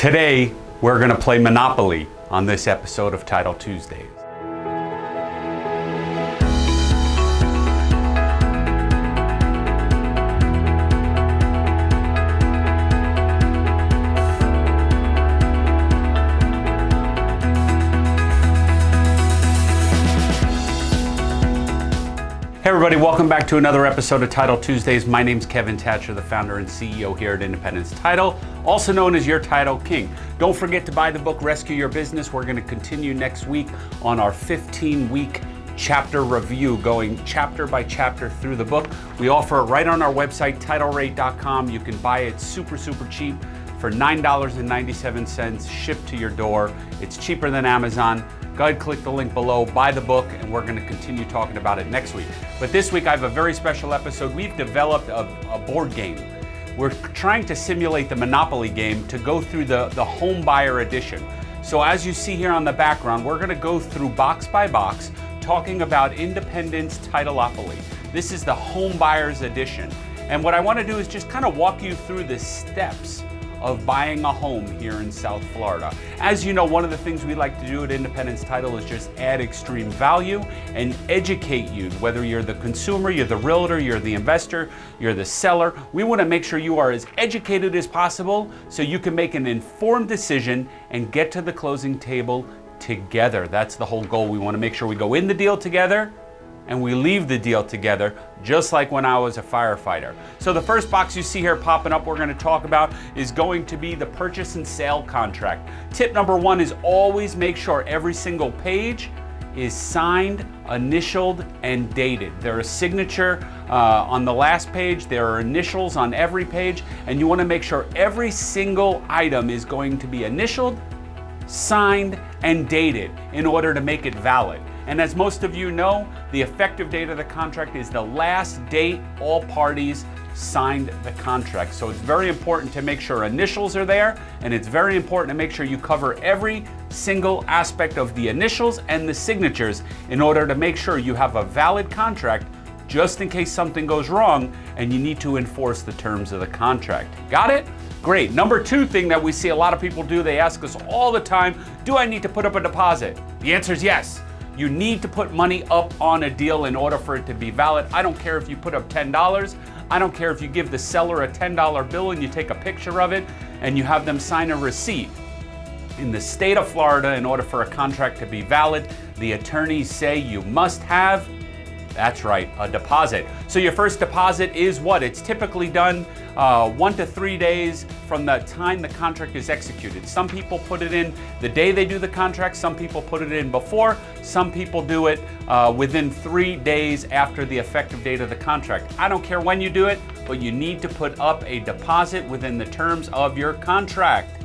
Today, we're going to play Monopoly on this episode of Title Tuesdays. Everybody, welcome back to another episode of Title Tuesdays. My name's Kevin Thatcher, the founder and CEO here at Independence Title, also known as your Title King. Don't forget to buy the book Rescue Your Business. We're going to continue next week on our 15 week chapter review, going chapter by chapter through the book. We offer it right on our website, titlerate.com. You can buy it super, super cheap for $9.97 shipped to your door. It's cheaper than Amazon. Go ahead, click the link below, buy the book, and we're going to continue talking about it next week. But this week, I have a very special episode. We've developed a, a board game. We're trying to simulate the Monopoly game to go through the, the home buyer edition. So as you see here on the background, we're going to go through box by box, talking about Independence Titleopoly. This is the home buyers edition. And what I want to do is just kind of walk you through the steps of buying a home here in South Florida. As you know, one of the things we like to do at Independence Title is just add extreme value and educate you, whether you're the consumer, you're the realtor, you're the investor, you're the seller. We want to make sure you are as educated as possible so you can make an informed decision and get to the closing table together. That's the whole goal. We want to make sure we go in the deal together and we leave the deal together, just like when I was a firefighter. So the first box you see here popping up we're gonna talk about is going to be the purchase and sale contract. Tip number one is always make sure every single page is signed, initialed, and dated. There is signature uh, on the last page, there are initials on every page, and you wanna make sure every single item is going to be initialed, signed, and dated in order to make it valid. And as most of you know, the effective date of the contract is the last date all parties signed the contract. So it's very important to make sure initials are there, and it's very important to make sure you cover every single aspect of the initials and the signatures in order to make sure you have a valid contract just in case something goes wrong and you need to enforce the terms of the contract. Got it? Great. Number two thing that we see a lot of people do, they ask us all the time, do I need to put up a deposit? The answer is yes. You need to put money up on a deal in order for it to be valid. I don't care if you put up $10. I don't care if you give the seller a $10 bill and you take a picture of it and you have them sign a receipt. In the state of Florida, in order for a contract to be valid, the attorneys say you must have that's right, a deposit. So your first deposit is what? It's typically done uh, one to three days from the time the contract is executed. Some people put it in the day they do the contract, some people put it in before, some people do it uh, within three days after the effective date of the contract. I don't care when you do it, but you need to put up a deposit within the terms of your contract.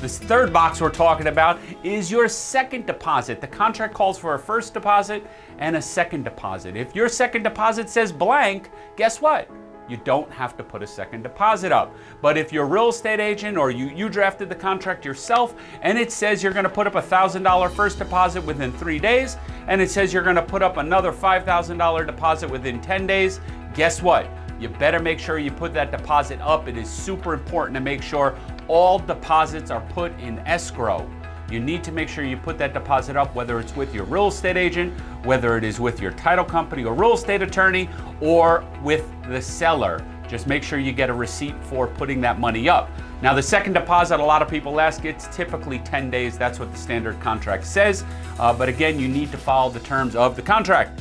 This third box we're talking about is your second deposit. The contract calls for a first deposit and a second deposit. If your second deposit says blank, guess what? You don't have to put a second deposit up. But if you're a real estate agent or you, you drafted the contract yourself and it says you're gonna put up a $1,000 first deposit within three days and it says you're gonna put up another $5,000 deposit within 10 days, guess what? You better make sure you put that deposit up. It is super important to make sure all deposits are put in escrow. You need to make sure you put that deposit up, whether it's with your real estate agent, whether it is with your title company or real estate attorney, or with the seller. Just make sure you get a receipt for putting that money up. Now, the second deposit, a lot of people ask, it's typically 10 days. That's what the standard contract says. Uh, but again, you need to follow the terms of the contract.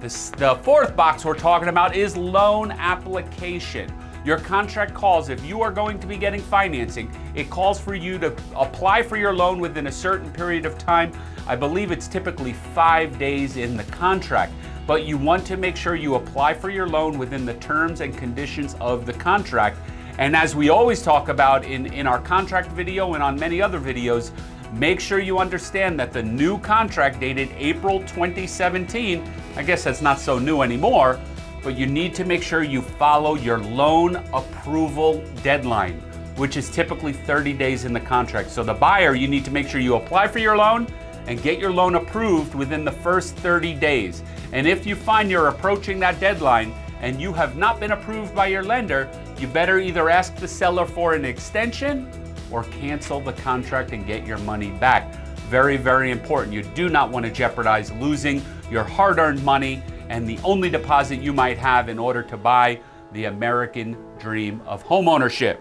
This, the fourth box we're talking about is loan application. Your contract calls, if you are going to be getting financing, it calls for you to apply for your loan within a certain period of time. I believe it's typically five days in the contract, but you want to make sure you apply for your loan within the terms and conditions of the contract. And as we always talk about in, in our contract video and on many other videos, make sure you understand that the new contract dated April 2017, I guess that's not so new anymore, but you need to make sure you follow your loan approval deadline, which is typically 30 days in the contract. So the buyer, you need to make sure you apply for your loan and get your loan approved within the first 30 days. And if you find you're approaching that deadline and you have not been approved by your lender, you better either ask the seller for an extension or cancel the contract and get your money back. Very, very important. You do not want to jeopardize losing your hard earned money and the only deposit you might have in order to buy the American dream of homeownership.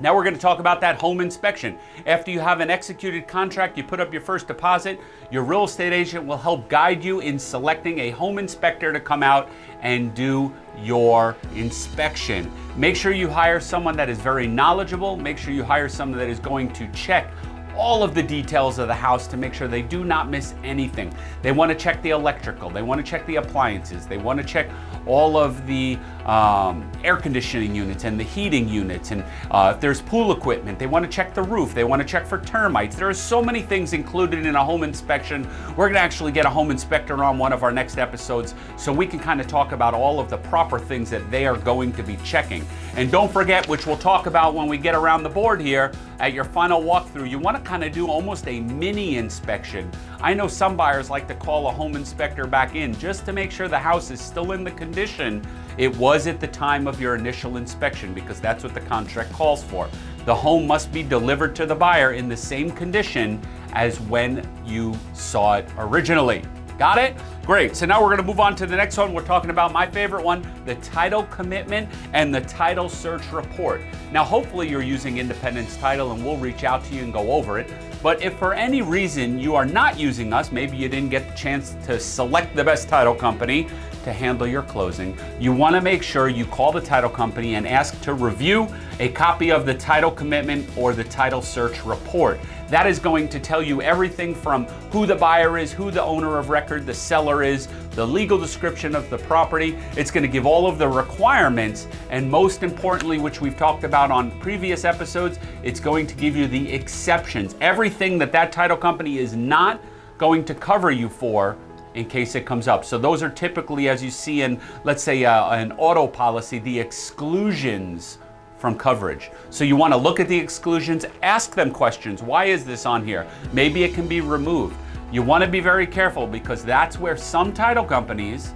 Now we're going to talk about that home inspection. After you have an executed contract, you put up your first deposit, your real estate agent will help guide you in selecting a home inspector to come out and do your inspection. Make sure you hire someone that is very knowledgeable. Make sure you hire someone that is going to check all of the details of the house to make sure they do not miss anything. They want to check the electrical, they want to check the appliances, they want to check all of the um, air conditioning units and the heating units. And uh, if there's pool equipment, they want to check the roof, they want to check for termites. There are so many things included in a home inspection. We're going to actually get a home inspector on one of our next episodes so we can kind of talk about all of the proper things that they are going to be checking. And don't forget, which we'll talk about when we get around the board here, at your final walkthrough, you want to kind of do almost a mini inspection. I know some buyers like to call a home inspector back in just to make sure the house is still in the condition it was at the time of your initial inspection because that's what the contract calls for. The home must be delivered to the buyer in the same condition as when you saw it originally. Got it? Great. So now we're going to move on to the next one. We're talking about my favorite one, the title commitment and the title search report. Now, hopefully you're using Independence Title and we'll reach out to you and go over it. But if for any reason you are not using us, maybe you didn't get the chance to select the best title company, to handle your closing, you want to make sure you call the title company and ask to review a copy of the title commitment or the title search report. That is going to tell you everything from who the buyer is, who the owner of record, the seller is, the legal description of the property. It's going to give all of the requirements, and most importantly, which we've talked about on previous episodes, it's going to give you the exceptions. Everything that that title company is not going to cover you for in case it comes up. So those are typically, as you see in, let's say, uh, an ALTA policy, the exclusions from coverage. So you want to look at the exclusions, ask them questions. Why is this on here? Maybe it can be removed. You want to be very careful because that's where some title companies,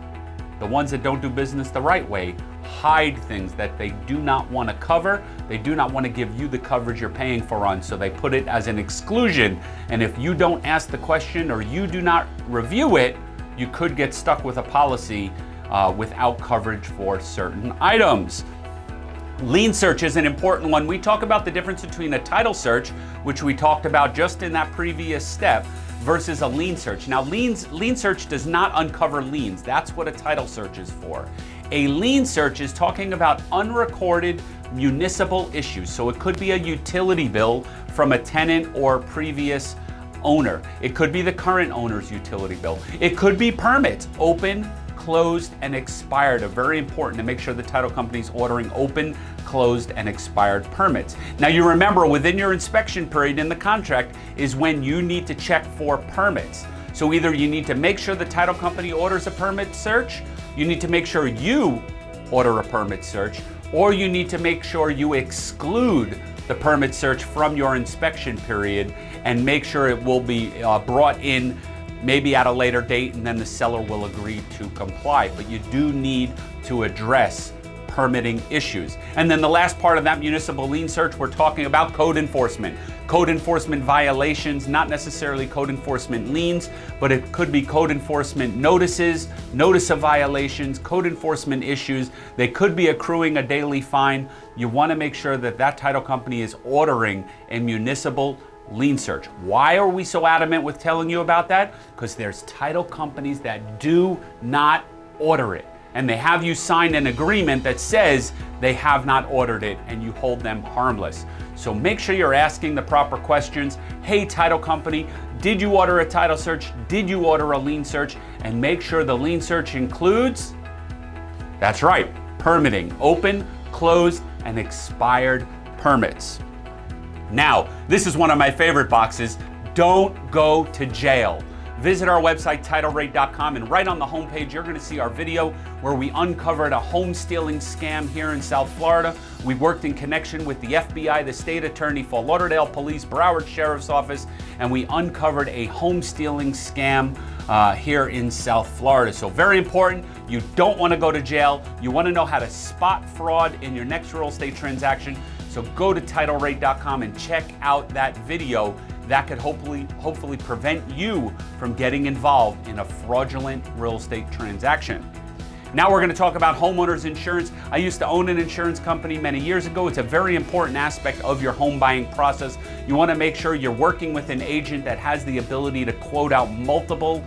the ones that don't do business the right way, hide things that they do not want to cover. They do not want to give you the coverage you're paying for on, so they put it as an exclusion. And if you don't ask the question or you do not review it, you could get stuck with a policy uh, without coverage for certain items. Lien search is an important one. We talk about the difference between a title search, which we talked about just in that previous step, versus a lien search. Now, liens, lien search does not uncover liens. That's what a title search is for. A lien search is talking about unrecorded municipal issues. So it could be a utility bill from a tenant or previous owner. It could be the current owner's utility bill. It could be permits, open, closed, and expired. Are very important to make sure the title company is ordering open, closed, and expired permits. Now you remember within your inspection period in the contract is when you need to check for permits. So either you need to make sure the title company orders a permit search, you need to make sure you order a permit search, or you need to make sure you exclude the permit search from your inspection period and make sure it will be uh, brought in maybe at a later date and then the seller will agree to comply. But you do need to address permitting issues. And then the last part of that municipal lien search, we're talking about code enforcement. Code enforcement violations, not necessarily code enforcement liens, but it could be code enforcement notices, notice of violations, code enforcement issues. They could be accruing a daily fine. You want to make sure that that title company is ordering a municipal lien search. Why are we so adamant with telling you about that? Because there's title companies that do not order it and they have you sign an agreement that says they have not ordered it and you hold them harmless. So make sure you're asking the proper questions. Hey, title company, did you order a title search? Did you order a lien search? And make sure the lien search includes, that's right, permitting, open, closed, and expired permits. Now, this is one of my favorite boxes. Don't go to jail. Visit our website, titlerate.com, and right on the homepage, you're going to see our video where we uncovered a home stealing scam here in South Florida. We worked in connection with the FBI, the state attorney, Fort Lauderdale Police, Broward Sheriff's Office, and we uncovered a home stealing scam uh, here in South Florida. So, very important. You don't want to go to jail. You want to know how to spot fraud in your next real estate transaction. So go to TitleRate.com and check out that video that could hopefully, hopefully prevent you from getting involved in a fraudulent real estate transaction. Now we're going to talk about homeowners insurance. I used to own an insurance company many years ago. It's a very important aspect of your home buying process. You want to make sure you're working with an agent that has the ability to quote out multiple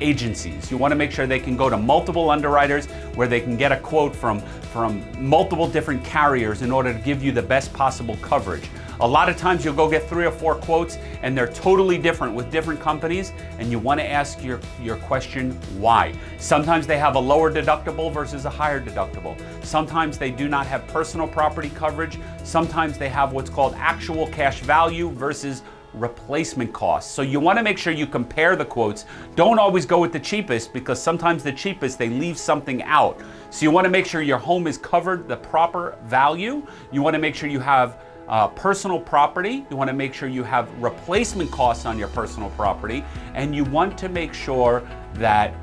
agencies. You want to make sure they can go to multiple underwriters where they can get a quote from, from multiple different carriers in order to give you the best possible coverage. A lot of times you'll go get three or four quotes and they're totally different with different companies and you want to ask your, your question why. Sometimes they have a lower deductible versus a higher deductible. Sometimes they do not have personal property coverage. Sometimes they have what's called actual cash value versus replacement costs. So you want to make sure you compare the quotes. Don't always go with the cheapest because sometimes the cheapest they leave something out. So you want to make sure your home is covered the proper value. You want to make sure you have uh, personal property. You want to make sure you have replacement costs on your personal property, and you want to make sure that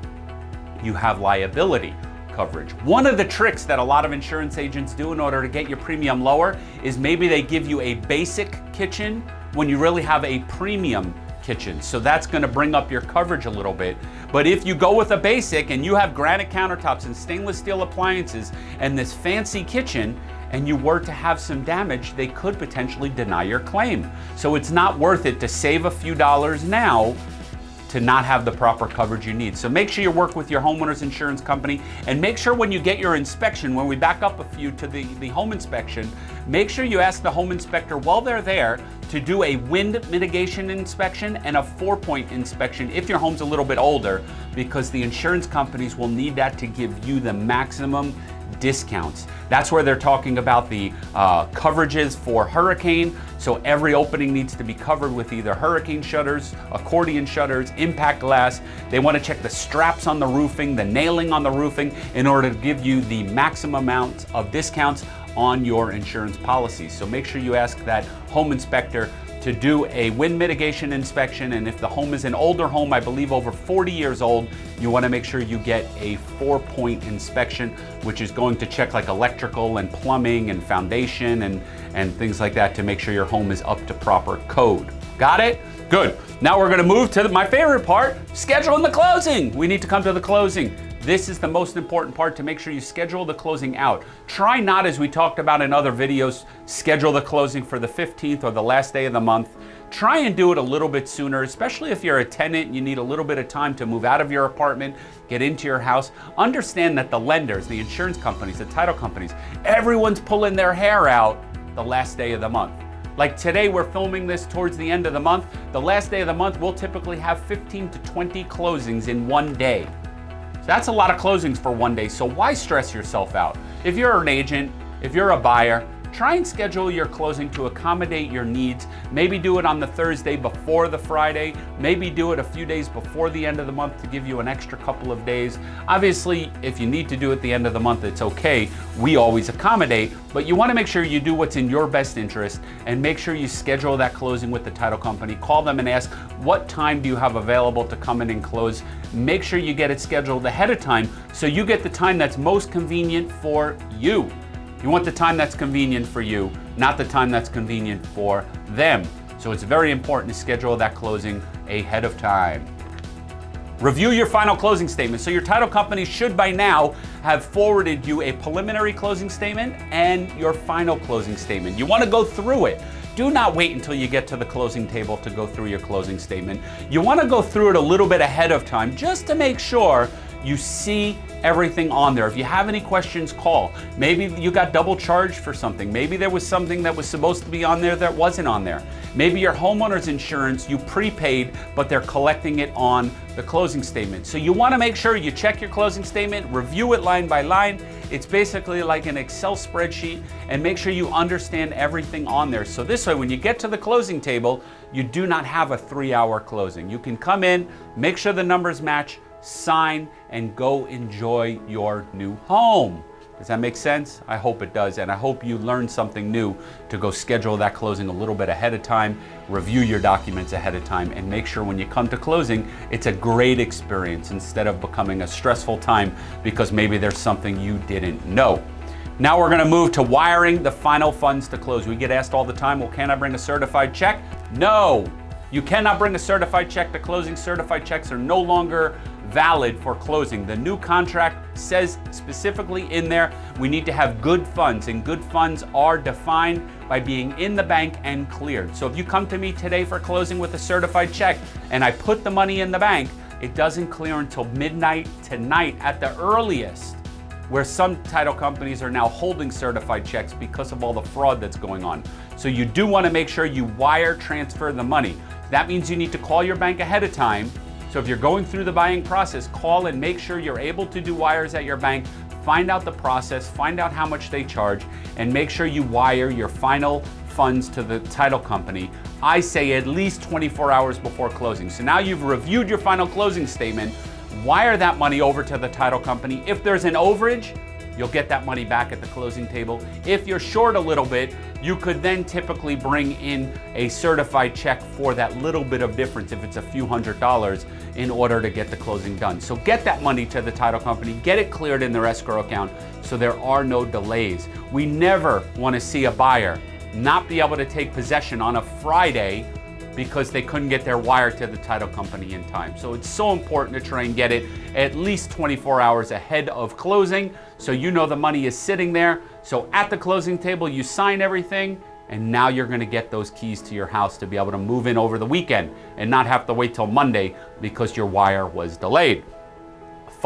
you have liability coverage. One of the tricks that a lot of insurance agents do in order to get your premium lower is maybe they give you a basic kitchen when you really have a premium kitchen. So that's gonna bring up your coverage a little bit. But if you go with a basic and you have granite countertops and stainless steel appliances and this fancy kitchen, and you were to have some damage, they could potentially deny your claim. So it's not worth it to save a few dollars now to not have the proper coverage you need. So make sure you work with your homeowner's insurance company and make sure when you get your inspection, when we back up a few to the, the home inspection, make sure you ask the home inspector while they're there to do a wind mitigation inspection and a four point inspection if your home's a little bit older because the insurance companies will need that to give you the maximum discounts. That's where they're talking about the uh, coverages for hurricane. So every opening needs to be covered with either hurricane shutters, accordion shutters, impact glass. They want to check the straps on the roofing, the nailing on the roofing in order to give you the maximum amount of discounts on your insurance policies. So make sure you ask that home inspector to do a wind mitigation inspection. And if the home is an older home, I believe over 40 years old, you wanna make sure you get a four point inspection, which is going to check like electrical and plumbing and foundation and, and things like that to make sure your home is up to proper code. Got it? Good. Now we're gonna move to my favorite part, scheduling the closing. We need to come to the closing. This is the most important part to make sure you schedule the closing out. Try not, as we talked about in other videos, schedule the closing for the 15th or the last day of the month. Try and do it a little bit sooner, especially if you're a tenant and you need a little bit of time to move out of your apartment, get into your house. Understand that the lenders, the insurance companies, the title companies, everyone's pulling their hair out the last day of the month. Like today, we're filming this towards the end of the month. The last day of the month, we'll typically have 15 to 20 closings in one day. That's a lot of closings for one day, so why stress yourself out? If you're an agent, if you're a buyer, Try and schedule your closing to accommodate your needs. Maybe do it on the Thursday before the Friday. Maybe do it a few days before the end of the month to give you an extra couple of days. Obviously, if you need to do it the end of the month, it's okay. We always accommodate, but you want to make sure you do what's in your best interest and make sure you schedule that closing with the title company. Call them and ask, what time do you have available to come in and close? Make sure you get it scheduled ahead of time so you get the time that's most convenient for you. You want the time that's convenient for you, not the time that's convenient for them. So it's very important to schedule that closing ahead of time. Review your final closing statement. So your title company should by now have forwarded you a preliminary closing statement and your final closing statement. You want to go through it. Do not wait until you get to the closing table to go through your closing statement. You want to go through it a little bit ahead of time just to make sure you see everything on there. If you have any questions, call. Maybe you got double charged for something. Maybe there was something that was supposed to be on there that wasn't on there. Maybe your homeowner's insurance, you prepaid, but they're collecting it on the closing statement. So you wanna make sure you check your closing statement, review it line by line. It's basically like an Excel spreadsheet and make sure you understand everything on there. So this way, when you get to the closing table, you do not have a three hour closing. You can come in, make sure the numbers match, sign, and go enjoy your new home. Does that make sense? I hope it does. And I hope you learned something new to go schedule that closing a little bit ahead of time, review your documents ahead of time, and make sure when you come to closing, it's a great experience instead of becoming a stressful time because maybe there's something you didn't know. Now we're gonna move to wiring the final funds to close. We get asked all the time, well, can I bring a certified check? No, you cannot bring a certified check to closing. Certified checks are no longer valid for closing. The new contract says specifically in there, we need to have good funds and good funds are defined by being in the bank and cleared. So if you come to me today for closing with a certified check and I put the money in the bank, it doesn't clear until midnight tonight at the earliest where some title companies are now holding certified checks because of all the fraud that's going on. So you do want to make sure you wire transfer the money. That means you need to call your bank ahead of time. So if you're going through the buying process, call and make sure you're able to do wires at your bank, find out the process, find out how much they charge, and make sure you wire your final funds to the title company. I say at least 24 hours before closing. So now you've reviewed your final closing statement, wire that money over to the title company. If there's an overage, you'll get that money back at the closing table. If you're short a little bit, you could then typically bring in a certified check for that little bit of difference if it's a few hundred dollars in order to get the closing done. So get that money to the title company, get it cleared in their escrow account so there are no delays. We never want to see a buyer not be able to take possession on a Friday because they couldn't get their wire to the title company in time. So it's so important to try and get it at least 24 hours ahead of closing so you know the money is sitting there. So at the closing table, you sign everything and now you're gonna get those keys to your house to be able to move in over the weekend and not have to wait till Monday because your wire was delayed.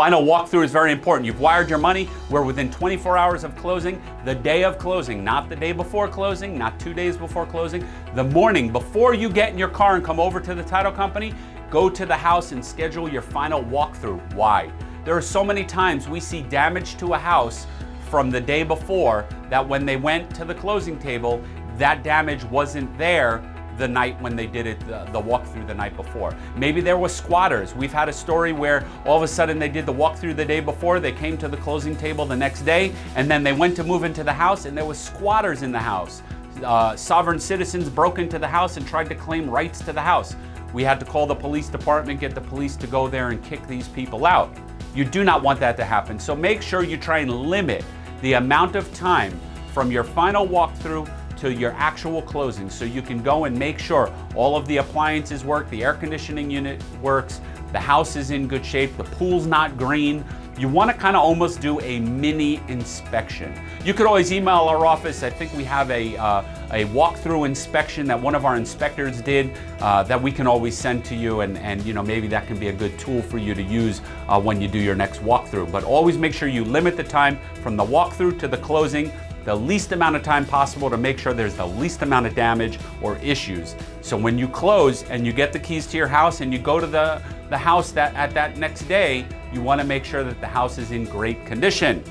Final walkthrough is very important. You've wired your money. We're within 24 hours of closing, the day of closing, not the day before closing, not two days before closing. The morning before you get in your car and come over to the title company, go to the house and schedule your final walkthrough. Why? There are so many times we see damage to a house from the day before that when they went to the closing table, that damage wasn't there the night when they did it, the, the walkthrough the night before. Maybe there were squatters. We've had a story where all of a sudden they did the walkthrough the day before, they came to the closing table the next day, and then they went to move into the house and there was squatters in the house. Uh, sovereign citizens broke into the house and tried to claim rights to the house. We had to call the police department, get the police to go there and kick these people out. You do not want that to happen. So make sure you try and limit the amount of time from your final walkthrough to your actual closing so you can go and make sure all of the appliances work, the air conditioning unit works, the house is in good shape, the pool's not green. You want to kind of almost do a mini inspection. You could always email our office. I think we have a, uh, a walkthrough inspection that one of our inspectors did uh, that we can always send to you and, and you know maybe that can be a good tool for you to use uh, when you do your next walkthrough. But always make sure you limit the time from the walkthrough to the closing the least amount of time possible to make sure there's the least amount of damage or issues. So when you close and you get the keys to your house and you go to the, the house that at that next day, you wanna make sure that the house is in great condition.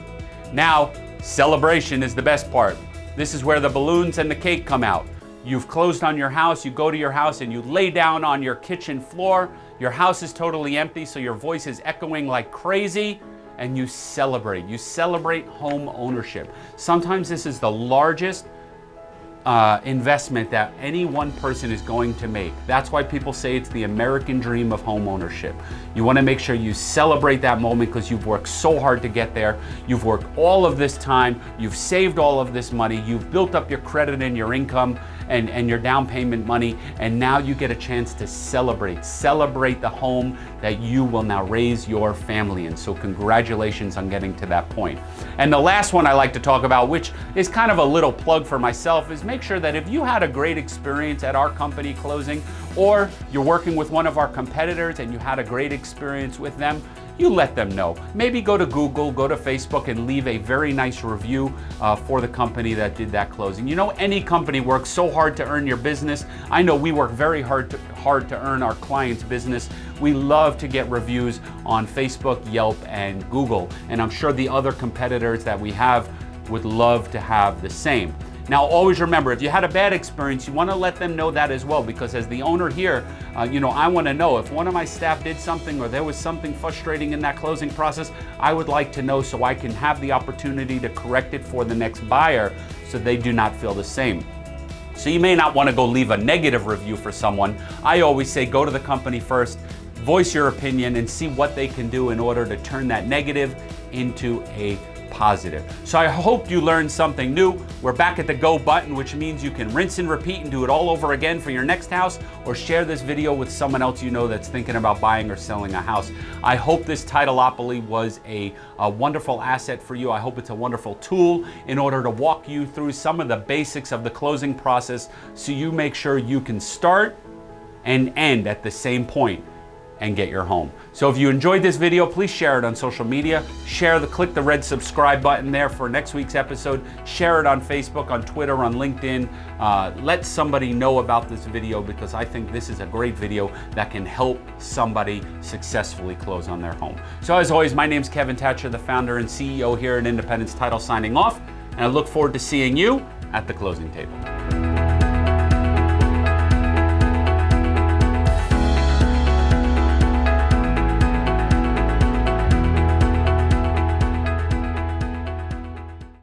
Now, celebration is the best part. This is where the balloons and the cake come out. You've closed on your house, you go to your house and you lay down on your kitchen floor. Your house is totally empty, so your voice is echoing like crazy and you celebrate. You celebrate home ownership. Sometimes this is the largest uh, investment that any one person is going to make. That's why people say it's the American dream of home ownership. You want to make sure you celebrate that moment because you've worked so hard to get there. You've worked all of this time. You've saved all of this money. You've built up your credit and your income and, and your down payment money. And now you get a chance to celebrate. Celebrate the home that you will now raise your family in. So congratulations on getting to that point. And the last one I like to talk about, which is kind of a little plug for myself, is make sure that if you had a great experience at our company closing, or you're working with one of our competitors and you had a great experience with them, you let them know. Maybe go to Google, go to Facebook and leave a very nice review uh, for the company that did that closing. You know, any company works so hard to earn your business. I know we work very hard to, hard to earn our clients' business. We love to get reviews on Facebook, Yelp, and Google. And I'm sure the other competitors that we have would love to have the same. Now, always remember, if you had a bad experience, you want to let them know that as well, because as the owner here, uh, you know, I want to know if one of my staff did something or there was something frustrating in that closing process, I would like to know so I can have the opportunity to correct it for the next buyer so they do not feel the same. So you may not want to go leave a negative review for someone. I always say go to the company first, voice your opinion and see what they can do in order to turn that negative into a positive. So I hope you learned something new. We're back at the go button, which means you can rinse and repeat and do it all over again for your next house or share this video with someone else you know that's thinking about buying or selling a house. I hope this Titleopoly was a, a wonderful asset for you. I hope it's a wonderful tool in order to walk you through some of the basics of the closing process so you make sure you can start and end at the same point and get your home. So if you enjoyed this video, please share it on social media. Share the, click the red subscribe button there for next week's episode. Share it on Facebook, on Twitter, on LinkedIn. Uh, let somebody know about this video because I think this is a great video that can help somebody successfully close on their home. So as always, my name is Kevin Thatcher, the founder and CEO here at Independence Title signing off. And I look forward to seeing you at the closing table.